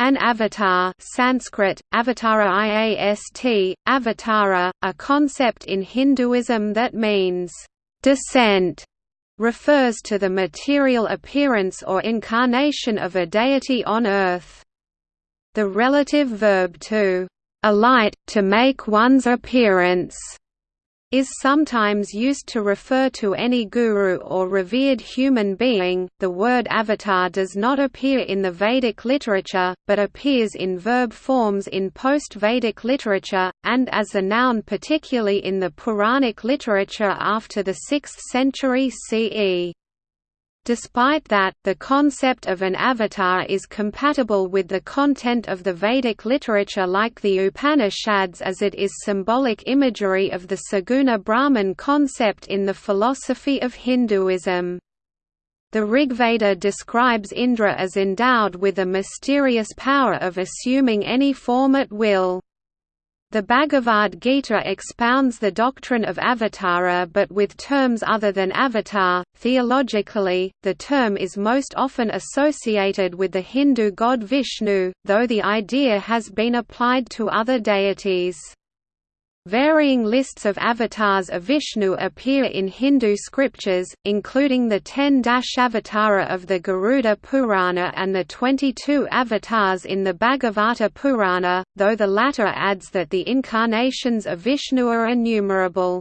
An avatar Sanskrit, avatara iast, avatara, a concept in Hinduism that means, "...descent", refers to the material appearance or incarnation of a deity on earth. The relative verb to alight, to make one's appearance, is sometimes used to refer to any guru or revered human being. The word avatar does not appear in the Vedic literature, but appears in verb forms in post Vedic literature, and as a noun, particularly in the Puranic literature after the 6th century CE. Despite that, the concept of an avatar is compatible with the content of the Vedic literature like the Upanishads as it is symbolic imagery of the Saguna Brahman concept in the philosophy of Hinduism. The Rigveda describes Indra as endowed with a mysterious power of assuming any form at will. The Bhagavad Gita expounds the doctrine of avatara but with terms other than avatar. Theologically, the term is most often associated with the Hindu god Vishnu, though the idea has been applied to other deities. Varying lists of avatars of Vishnu appear in Hindu scriptures, including the ten Dashavatara of the Garuda Purana and the 22 avatars in the Bhagavata Purana, though the latter adds that the incarnations of Vishnu are innumerable.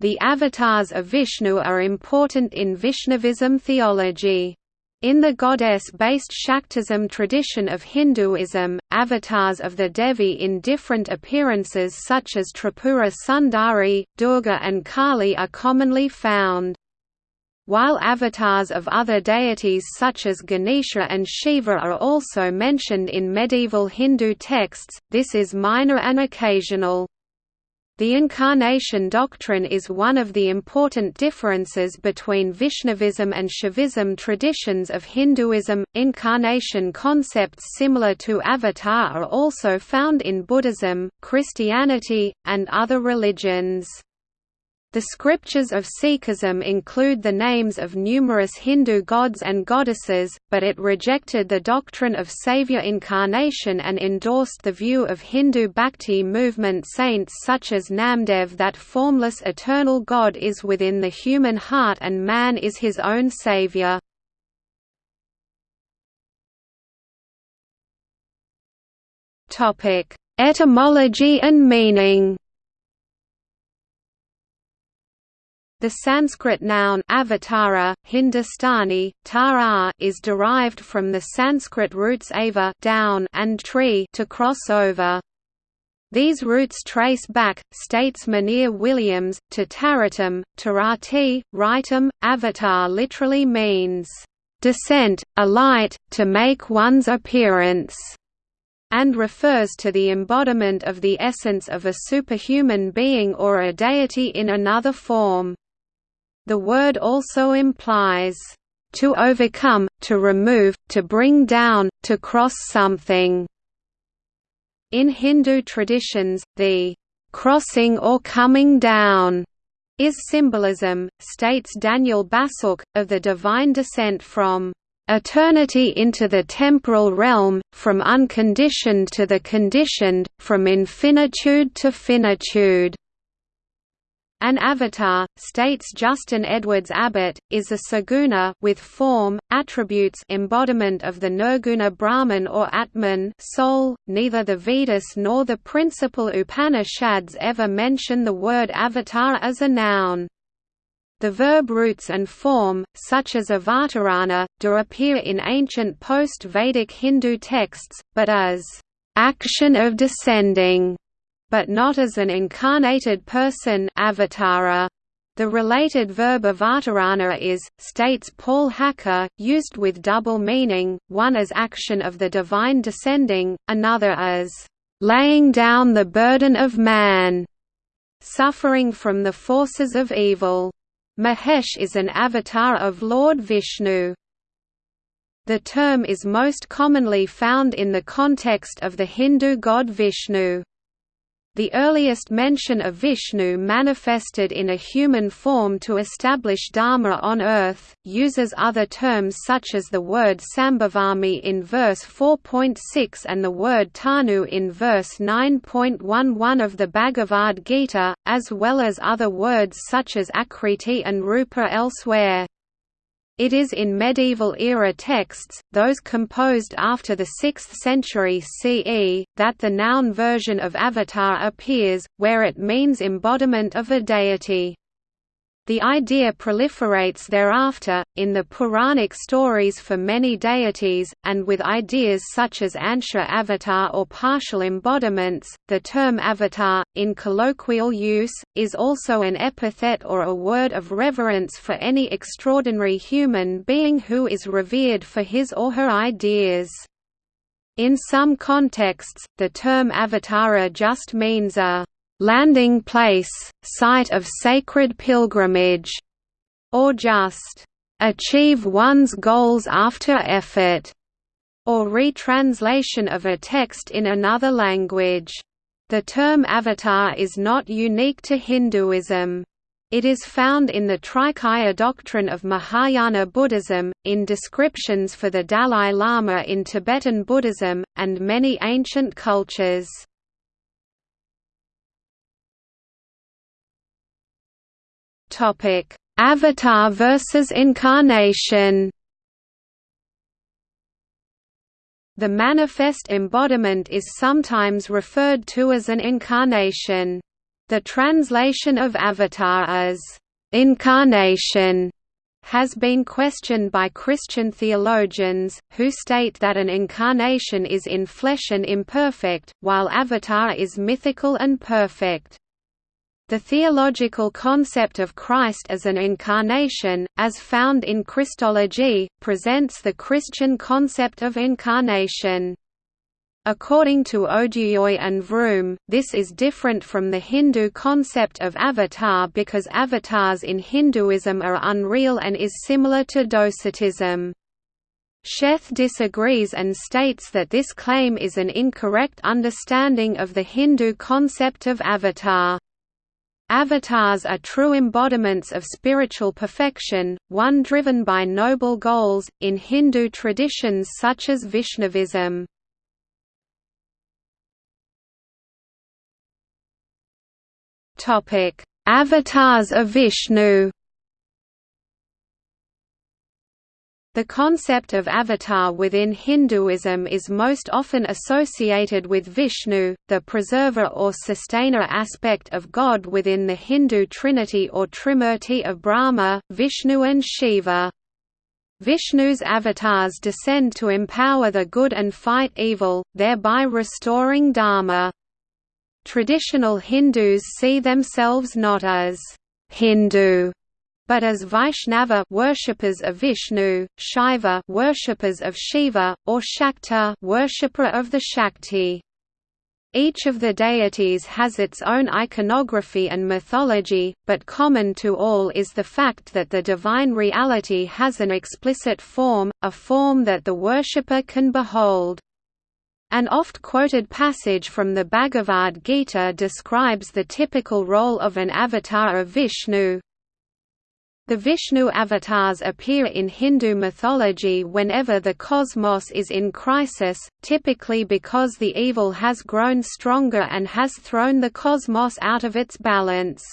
The avatars of Vishnu are important in Vaishnavism theology. In the goddess-based Shaktism tradition of Hinduism, avatars of the Devi in different appearances such as Tripura Sundari, Durga and Kali are commonly found. While avatars of other deities such as Ganesha and Shiva are also mentioned in medieval Hindu texts, this is minor and occasional. The incarnation doctrine is one of the important differences between Vaishnavism and Shaivism traditions of Hinduism. Incarnation concepts similar to avatar are also found in Buddhism, Christianity, and other religions. The scriptures of Sikhism include the names of numerous Hindu gods and goddesses, but it rejected the doctrine of savior incarnation and endorsed the view of Hindu bhakti movement saints such as Namdev that formless eternal God is within the human heart and man is his own savior. Etymology and meaning The Sanskrit noun avatara, Hindustani, tara is derived from the Sanskrit roots ava down and tree to cross over. These roots trace back, states Monier Williams, to Taratam, Tarati, Ritam, avatar literally means, "...descent, alight, to make one's appearance." and refers to the embodiment of the essence of a superhuman being or a deity in another form. The word also implies, "...to overcome, to remove, to bring down, to cross something." In Hindu traditions, the "...crossing or coming down." is symbolism, states Daniel Bassuk, of the divine descent from eternity into the temporal realm, from unconditioned to the conditioned, from infinitude to finitude. An avatar, states Justin Edwards Abbott, is a saguna with form, attributes embodiment of the nirguna Brahman or Atman soul. .Neither the Vedas nor the principal Upanishads ever mention the word avatar as a noun. The verb roots and form, such as avatarana, do appear in ancient post-Vedic Hindu texts, but as action of descending but not as an incarnated person avatara. The related verb avatarana is, states Paul Hacker, used with double meaning, one as action of the divine descending, another as, "...laying down the burden of man", suffering from the forces of evil. Mahesh is an avatar of Lord Vishnu. The term is most commonly found in the context of the Hindu god Vishnu. The earliest mention of Vishnu manifested in a human form to establish Dharma on earth, uses other terms such as the word Sambhavami in verse 4.6 and the word Tanu in verse 9.11 of the Bhagavad Gita, as well as other words such as Akriti and Rupa elsewhere. It is in medieval-era texts, those composed after the 6th century CE, that the noun version of avatar appears, where it means embodiment of a deity. The idea proliferates thereafter, in the Puranic stories for many deities, and with ideas such as Ansha avatar or partial embodiments. The term avatar, in colloquial use, is also an epithet or a word of reverence for any extraordinary human being who is revered for his or her ideas. In some contexts, the term avatara just means a landing place, site of sacred pilgrimage, or just achieve one's goals after effort, or retranslation of a text in another language. The term avatar is not unique to Hinduism. It is found in the Trikaya doctrine of Mahayana Buddhism, in descriptions for the Dalai Lama in Tibetan Buddhism, and many ancient cultures. Topic: Avatar versus incarnation. The manifest embodiment is sometimes referred to as an incarnation. The translation of avatar as incarnation has been questioned by Christian theologians, who state that an incarnation is in flesh and imperfect, while avatar is mythical and perfect. The theological concept of Christ as an incarnation, as found in Christology, presents the Christian concept of incarnation. According to Oduyoye and Vroom, this is different from the Hindu concept of avatar because avatars in Hinduism are unreal and is similar to Docetism. Sheth disagrees and states that this claim is an incorrect understanding of the Hindu concept of avatar. Avatars are true embodiments of spiritual perfection, one driven by noble goals, in Hindu traditions such as Vaishnavism. Avatars of Vishnu The concept of avatar within Hinduism is most often associated with Vishnu, the preserver or sustainer aspect of God within the Hindu trinity or trimurti of Brahma, Vishnu and Shiva. Vishnu's avatars descend to empower the good and fight evil, thereby restoring Dharma. Traditional Hindus see themselves not as Hindu but as Vaishnava worshippers of Vishnu, Shaiva worshippers of Shiva, or Shakta worshipper of the Shakti. Each of the deities has its own iconography and mythology, but common to all is the fact that the divine reality has an explicit form, a form that the worshipper can behold. An oft-quoted passage from the Bhagavad Gita describes the typical role of an avatar of Vishnu, the Vishnu avatars appear in Hindu mythology whenever the cosmos is in crisis, typically because the evil has grown stronger and has thrown the cosmos out of its balance.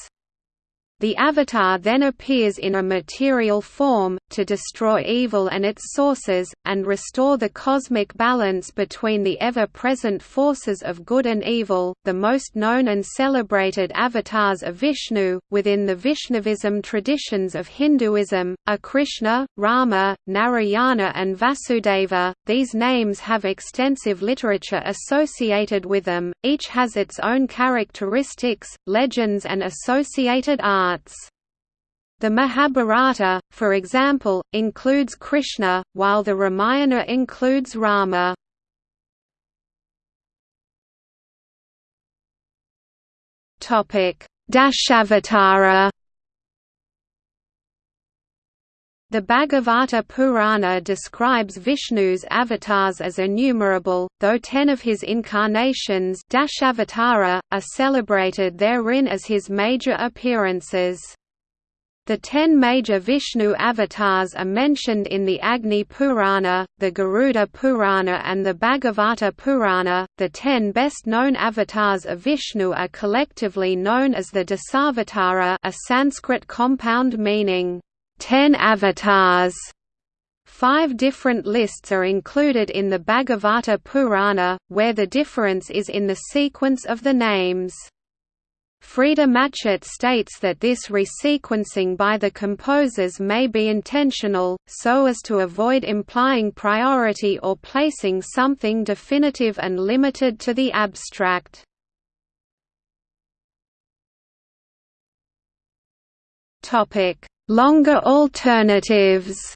The Avatar then appears in a material form, to destroy evil and its sources, and restore the cosmic balance between the ever-present forces of good and evil. The most known and celebrated avatars of Vishnu, within the Vaishnavism traditions of Hinduism, are Krishna, Rama, Narayana and Vasudeva. These names have extensive literature associated with them, each has its own characteristics, legends and associated art arts. The Mahabharata, for example, includes Krishna, while the Ramayana includes Rama. Dashavatara The Bhagavata Purana describes Vishnu's avatars as innumerable, though ten of his incarnations Dashavatara, are celebrated therein as his major appearances. The ten major Vishnu avatars are mentioned in the Agni Purana, the Garuda Purana, and the Bhagavata Purana. The ten best known avatars of Vishnu are collectively known as the Dasavatara, a Sanskrit compound meaning Ten Avatars. Five different lists are included in the Bhagavata Purana, where the difference is in the sequence of the names. Freda Matchett states that this resequencing by the composers may be intentional, so as to avoid implying priority or placing something definitive and limited to the abstract. Topic: Longer alternatives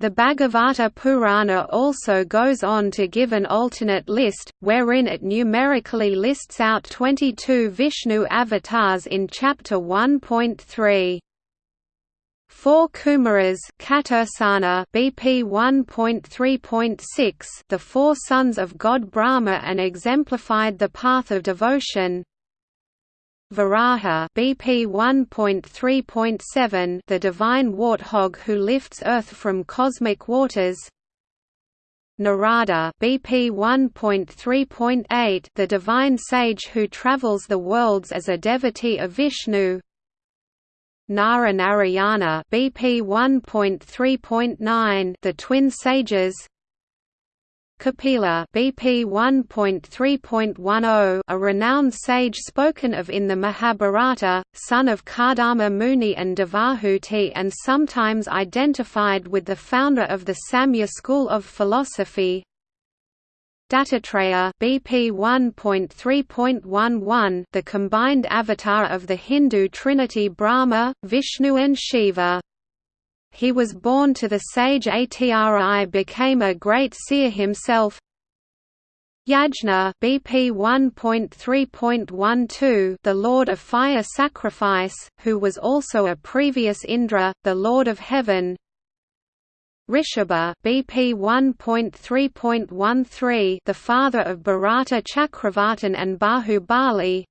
The Bhagavata Purana also goes on to give an alternate list, wherein it numerically lists out 22 Vishnu avatars in Chapter 1.3. Four Kumaras Katursana BP 1.3.6 the four sons of god Brahma and exemplified the path of devotion Varaha BP 1.3.7 the divine warthog who lifts earth from cosmic waters. Narada BP 1.3.8 the divine sage who travels the worlds as a devotee of Vishnu. Nara Narayana BP 1.3.9 the twin sages Kapila BP 1.3.10 a renowned sage spoken of in the Mahabharata, son of Kardama Muni and Devahuti and sometimes identified with the founder of the Samkhya school of philosophy. Dattatreya BP 1.3.11 the combined avatar of the Hindu trinity Brahma, Vishnu and Shiva he was born to the sage Atri became a great seer himself. Yajna BP 1.3.12 the Lord of Fire Sacrifice, who was also a previous Indra, the Lord of Heaven. Rishabha BP 1.3.13 the father of Bharata Chakravartin and Bahubali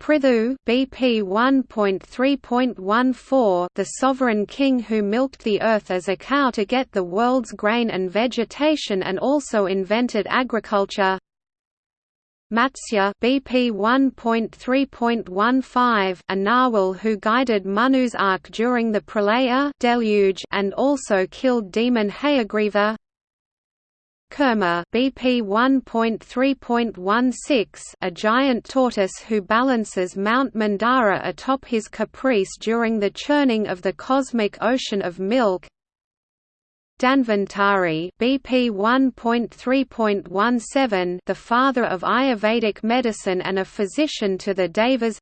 Prithu BP 1.3.14 the sovereign king who milked the earth as a cow to get the world's grain and vegetation and also invented agriculture. Matsya BP 1.3.15 a narwhal who guided Manu's ark during the pralaya deluge and also killed demon Hayagriva Kurma BP 1.3.16 a giant tortoise who balances Mount Mandara atop his caprice during the churning of the cosmic ocean of milk. Dhanvantari BP 1.3.17 the father of Ayurvedic medicine and a physician to the Devas.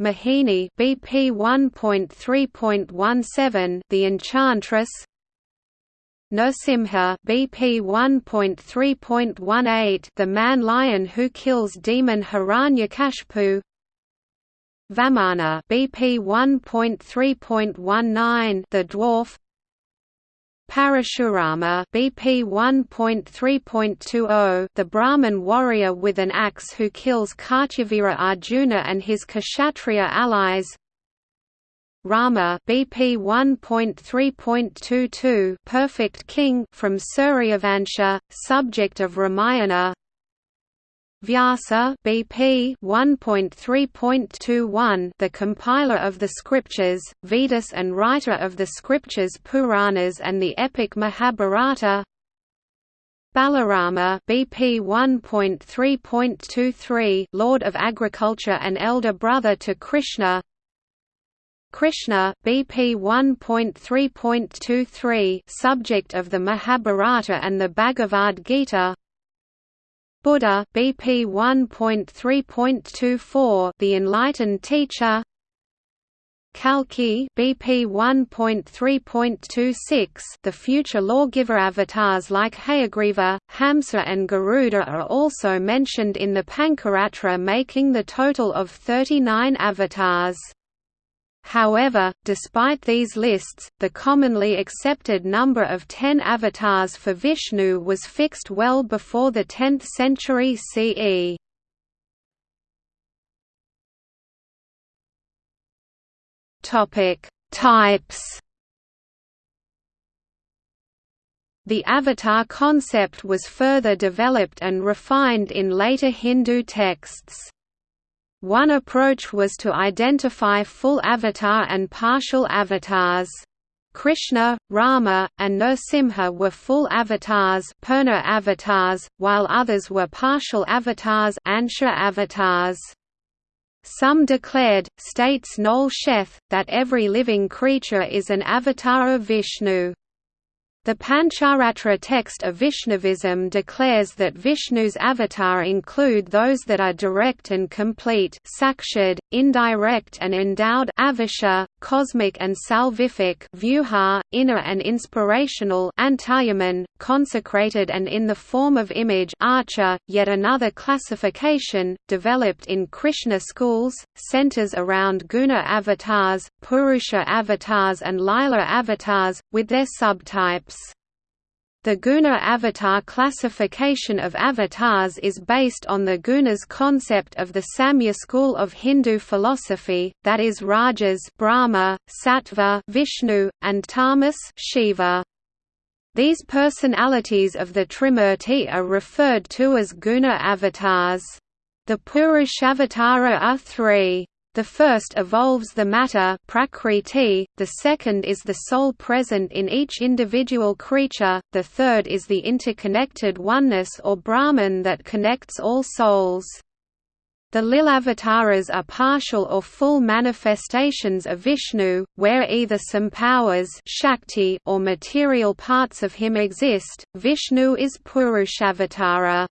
Mohini BP 1.3.17 the enchantress Nrsimha BP 1.3.18 The man-lion who kills demon Hiranyakashipu. Vamana BP 1.3.19 The dwarf. Parashurama BP 1.3.20 The Brahmin warrior with an axe who kills Kartavirya Arjuna and his Kshatriya allies Rama BP 1.3.22 Perfect King from Suryavansha, subject of Ramayana. Vyasa BP 1.3.21 The compiler of the scriptures, Vedas and writer of the scriptures Puranas and the epic Mahabharata. Balarama BP 1.3.23 Lord of Agriculture and elder brother to Krishna Krishna BP 1.3.23 subject of the Mahabharata and the Bhagavad Gita. Buddha BP 1.3.24 the enlightened teacher. Kalki BP 1.3.26 the future lawgiver avatars like Hayagriva, Hamsa and Garuda are also mentioned in the Pancaratra making the total of 39 avatars However, despite these lists, the commonly accepted number of ten avatars for Vishnu was fixed well before the 10th century CE. Types. The avatar concept was further developed and refined in later Hindu texts. One approach was to identify full avatar and partial avatars. Krishna, Rama, and Nrsimha were full avatars, Purna avatars while others were partial avatars, Ansha avatars. Some declared, states Noel Sheth, that every living creature is an avatar of Vishnu. The Pancharatra text of Vaishnavism declares that Vishnu's avatar include those that are direct and complete sakshad, indirect and endowed avasha, cosmic and salvific vyuha, inner and inspirational antaryamin, consecrated and in the form of image archer. .Yet another classification, developed in Krishna schools, centers around guna avatars, purusha avatars and lila avatars, with their subtypes. The guna avatar classification of avatars is based on the gunas concept of the Samkhya school of Hindu philosophy, that is Rajas Brahma, Sattva Vishnu, and Tamas Shiva. These personalities of the Trimurti are referred to as guna avatars. The Purushavatara are three. The first evolves the matter prakriti, the second is the soul present in each individual creature, the third is the interconnected oneness or Brahman that connects all souls. The Lilavataras are partial or full manifestations of Vishnu, where either some powers Shakti or material parts of him exist. Vishnu is Purushavatara.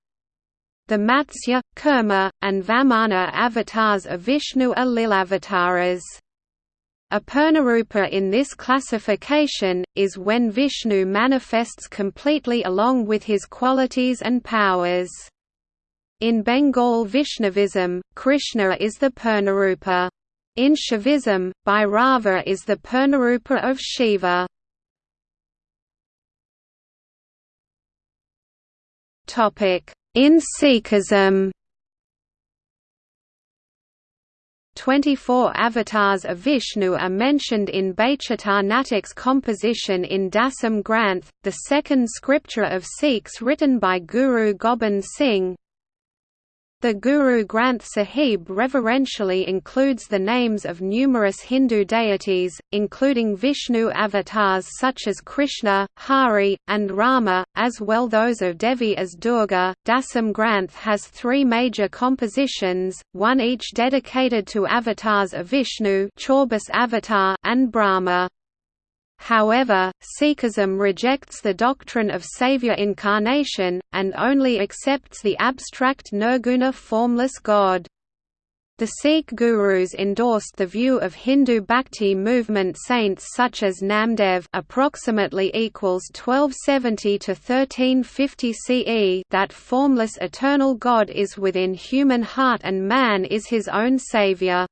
The Matsya, Kurma, and Vamana avatars of Vishnu are Lilavataras. A Purnarupa in this classification, is when Vishnu manifests completely along with his qualities and powers. In Bengal Vaishnavism, Krishna is the Purnarupa. In Shaivism, Bhairava is the Purnarupa of Shiva. In Sikhism 24 avatars of Vishnu are mentioned in Baichitar Natak's composition in Dasam Granth, the second scripture of Sikhs written by Guru Gobind Singh, the Guru Granth Sahib reverentially includes the names of numerous Hindu deities, including Vishnu avatars such as Krishna, Hari, and Rama, as well those of Devi as Durga. Dasam Granth has three major compositions, one each dedicated to avatars of Vishnu avatar and Brahma. However, Sikhism rejects the doctrine of savior incarnation, and only accepts the abstract nirguna formless God. The Sikh gurus endorsed the view of Hindu Bhakti movement saints such as Namdev approximately equals 1270 to 1350 CE that formless eternal God is within human heart and man is his own savior.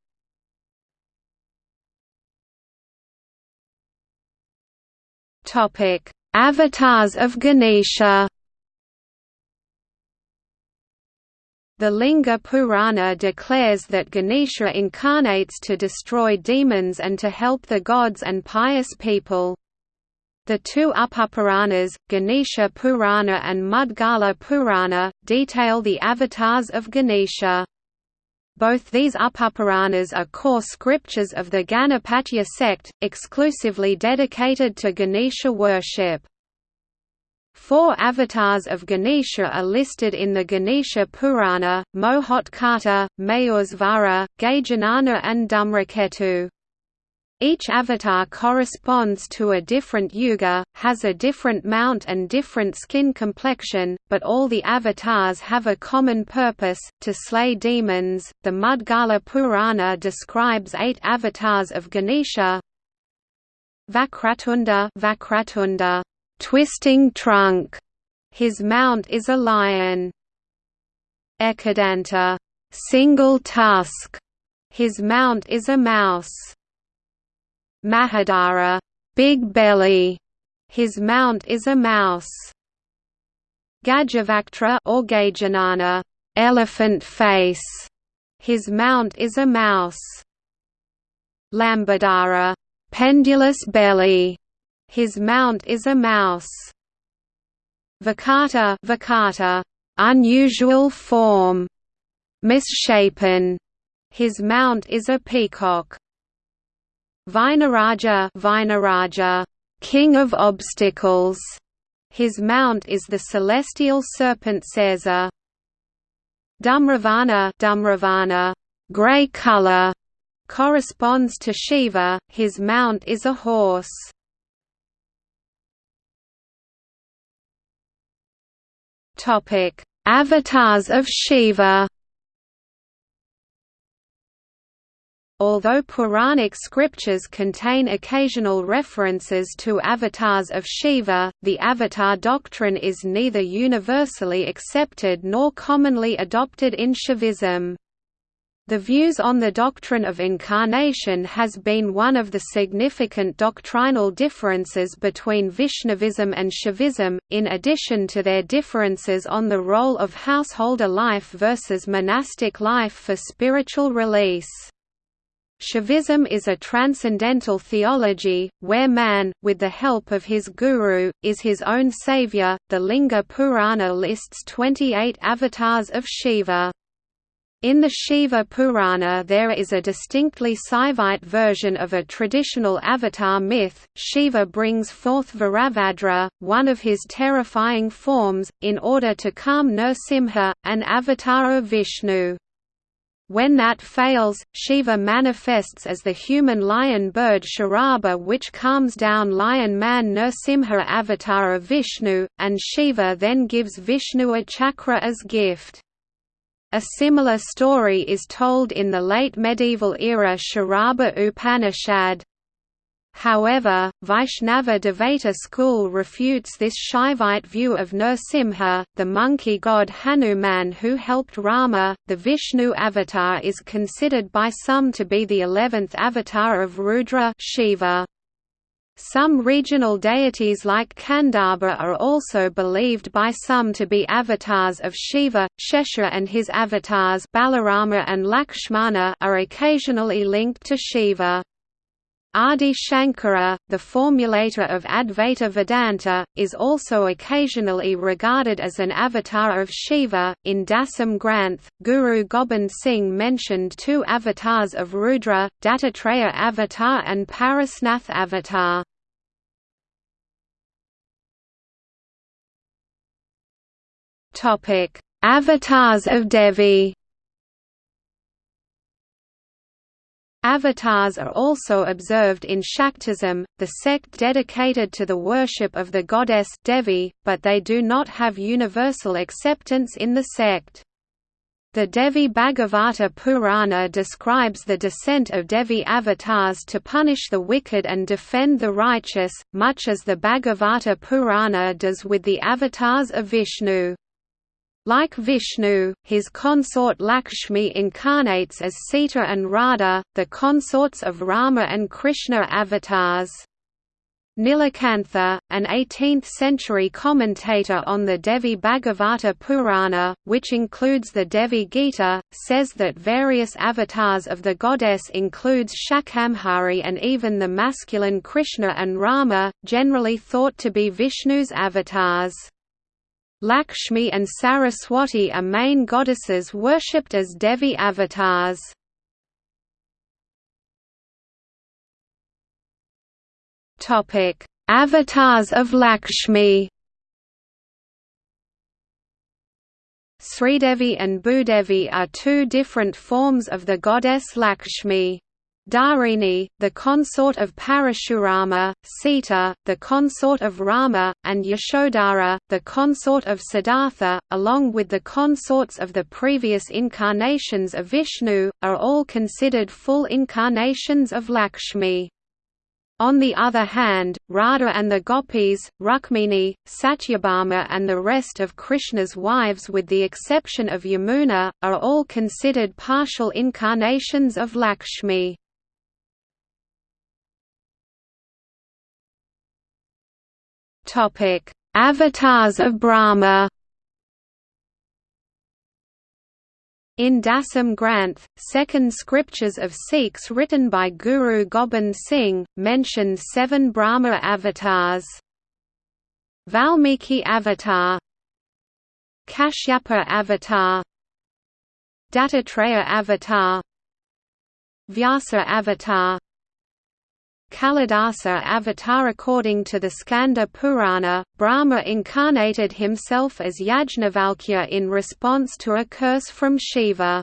Topic: Avatars of Ganesha. The Linga Purana declares that Ganesha incarnates to destroy demons and to help the gods and pious people. The two Upapuranas, Ganesha Purana and Mudgala Purana, detail the avatars of Ganesha. Both these Upapuranas are core scriptures of the Ganapatya sect, exclusively dedicated to Ganesha worship. Four avatars of Ganesha are listed in the Ganesha Purana, Mohotkata, Mayursvara, Gajanana and Dhumraketu. Each avatar corresponds to a different yuga, has a different mount and different skin complexion, but all the avatars have a common purpose, to slay demons. The Mudgala Purana describes eight avatars of Ganesha. Vakratunda, Vakratunda, twisting trunk. His mount is a lion. Ekadanta, single tusk. His mount is a mouse. Mahodara, big belly, his mount is a mouse. Gajavaktra or Gajanana, elephant face, his mount is a mouse. Lambodara, pendulous belly, his mount is a mouse. Vikata, Vikata, unusual form, misshapen, his mount is a peacock. Vighnaraja, Vighnaraja, king of obstacles, his mount is the celestial serpent Sesa. Dhumravarna, Dhumravarna, gray color, corresponds to Shiva, his mount is a horse. Topic: Avatars of Shiva. Although Puranic scriptures contain occasional references to avatars of Shiva, the avatar doctrine is neither universally accepted nor commonly adopted in Shaivism. The views on the doctrine of incarnation has been one of the significant doctrinal differences between Vaishnavism and Shaivism, in addition to their differences on the role of householder life versus monastic life for spiritual release. Shaivism is a transcendental theology, where man, with the help of his guru, is his own savior. The Linga Purana lists 28 avatars of Shiva. In the Shiva Purana there is a distinctly Saivite version of a traditional avatar myth. Shiva brings forth Virabhadra, one of his terrifying forms, in order to calm Nrsimha, an avatar of Vishnu. When that fails, Shiva manifests as the human lion bird Sharabha which calms down lion man Nrsimha avatar of Vishnu, and Shiva then gives Vishnu a chakra as gift. A similar story is told in the late medieval era Sharabha Upanishad. However, Vaishnava Dvaita school refutes this Shaivite view of Nrsimha, the monkey god Hanuman who helped Rama. The Vishnu avatar is considered by some to be the eleventh avatar of Rudra Shiva. Some regional deities like Khandoba are also believed by some to be avatars of Shiva. Shesha and his avatars Balarama and Lakshmana are occasionally linked to Shiva. Adi Shankara, the formulator of Advaita Vedanta, is also occasionally regarded as an avatar of Shiva. In Dasam Granth, Guru Gobind Singh mentioned two avatars of Rudra, Dattatreya avatar and Parasnath avatar. Avatars of Devi. Avatars are also observed in Shaktism, the sect dedicated to the worship of the goddess Devi, but they do not have universal acceptance in the sect. The Devi Bhagavata Purana describes the descent of Devi avatars to punish the wicked and defend the righteous, much as the Bhagavata Purana does with the avatars of Vishnu. Like Vishnu, his consort Lakshmi incarnates as Sita and Radha, the consorts of Rama and Krishna avatars. Nilakantha, an 18th-century commentator on the Devi Bhagavata Purana, which includes the Devi Gita, says that various avatars of the goddess includes Shakambhari and even the masculine Krishna and Rama, generally thought to be Vishnu's avatars. Lakshmi and Saraswati are main goddesses worshipped as Devi avatars. Topic: Avatars of Lakshmi. Sridevi and Bhudevi are two different forms of the goddess Lakshmi. Dharini, the consort of Parashurama, Sita, the consort of Rama, and Yashodhara, the consort of Siddhartha, along with the consorts of the previous incarnations of Vishnu, are all considered full incarnations of Lakshmi. On the other hand, Radha and the gopis, Rukmini, Satyabhama and the rest of Krishna's wives with the exception of Yamuna, are all considered partial incarnations of Lakshmi. Topic: Avatars of Brahma. In Dasam Granth, second scriptures of Sikhs written by Guru Gobind Singh, mention seven Brahma avatars. Valmiki avatar Kashyapa avatar Dattatreya avatar Vyasa avatar Kalidasa avatar According to the Skanda Purana, Brahma incarnated himself as Yajnavalkya in response to a curse from Shiva.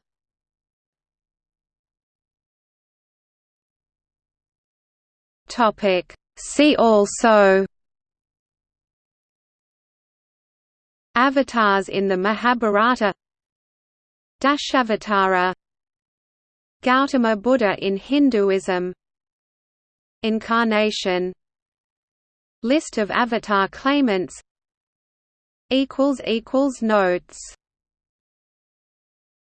See also Avatars in the Mahabharata Dashavatara Gautama Buddha in Hinduism Incarnation List of avatar claimants Notes